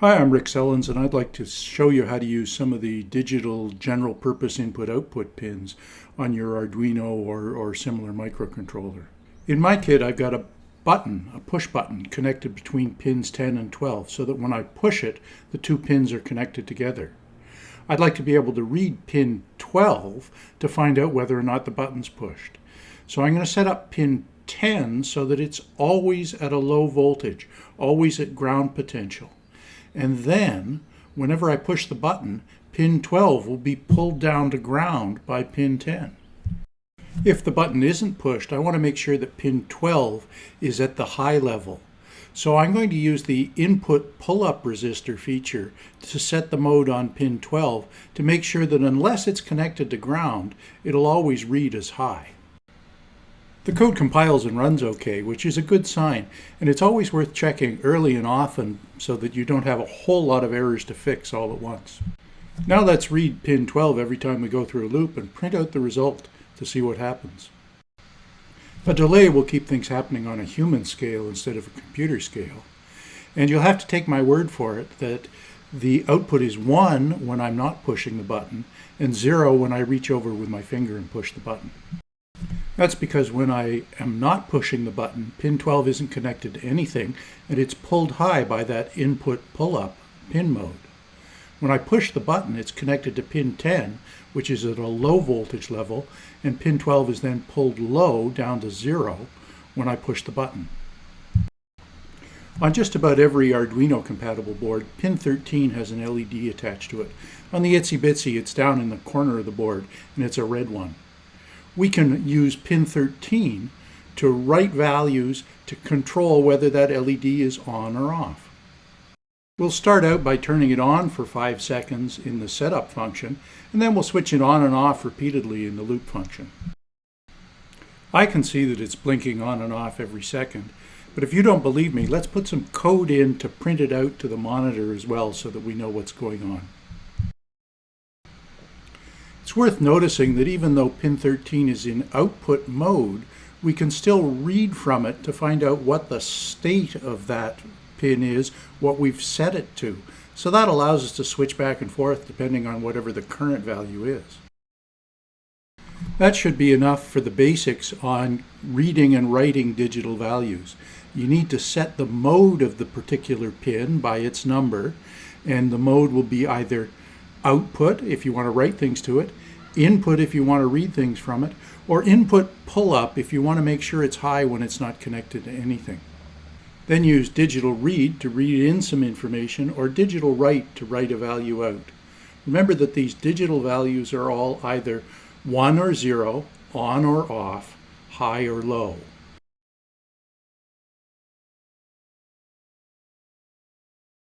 Hi, I'm Rick Sellens and I'd like to show you how to use some of the digital general purpose input-output pins on your Arduino or, or similar microcontroller. In my kit I've got a button, a push button, connected between pins 10 and 12 so that when I push it the two pins are connected together. I'd like to be able to read pin 12 to find out whether or not the button's pushed. So I'm going to set up pin 10 so that it's always at a low voltage, always at ground potential. And then, whenever I push the button, pin 12 will be pulled down to ground by pin 10. If the button isn't pushed, I want to make sure that pin 12 is at the high level. So I'm going to use the input pull-up resistor feature to set the mode on pin 12 to make sure that unless it's connected to ground, it'll always read as high. The code compiles and runs okay, which is a good sign, and it's always worth checking early and often so that you don't have a whole lot of errors to fix all at once. Now let's read pin 12 every time we go through a loop and print out the result to see what happens. A delay will keep things happening on a human scale instead of a computer scale. And you'll have to take my word for it that the output is 1 when I'm not pushing the button and 0 when I reach over with my finger and push the button. That's because when I am not pushing the button, pin 12 isn't connected to anything, and it's pulled high by that input pull-up pin mode. When I push the button, it's connected to pin 10, which is at a low voltage level, and pin 12 is then pulled low down to zero when I push the button. On just about every Arduino compatible board, pin 13 has an LED attached to it. On the Itsy Bitsy, it's down in the corner of the board, and it's a red one we can use pin 13 to write values to control whether that LED is on or off. We'll start out by turning it on for 5 seconds in the setup function, and then we'll switch it on and off repeatedly in the loop function. I can see that it's blinking on and off every second, but if you don't believe me, let's put some code in to print it out to the monitor as well so that we know what's going on. It's worth noticing that even though pin 13 is in output mode, we can still read from it to find out what the state of that pin is, what we've set it to. So that allows us to switch back and forth depending on whatever the current value is. That should be enough for the basics on reading and writing digital values. You need to set the mode of the particular pin by its number, and the mode will be either output if you want to write things to it, input if you want to read things from it, or input pull up if you want to make sure it's high when it's not connected to anything. Then use digital read to read in some information or digital write to write a value out. Remember that these digital values are all either 1 or 0, on or off, high or low.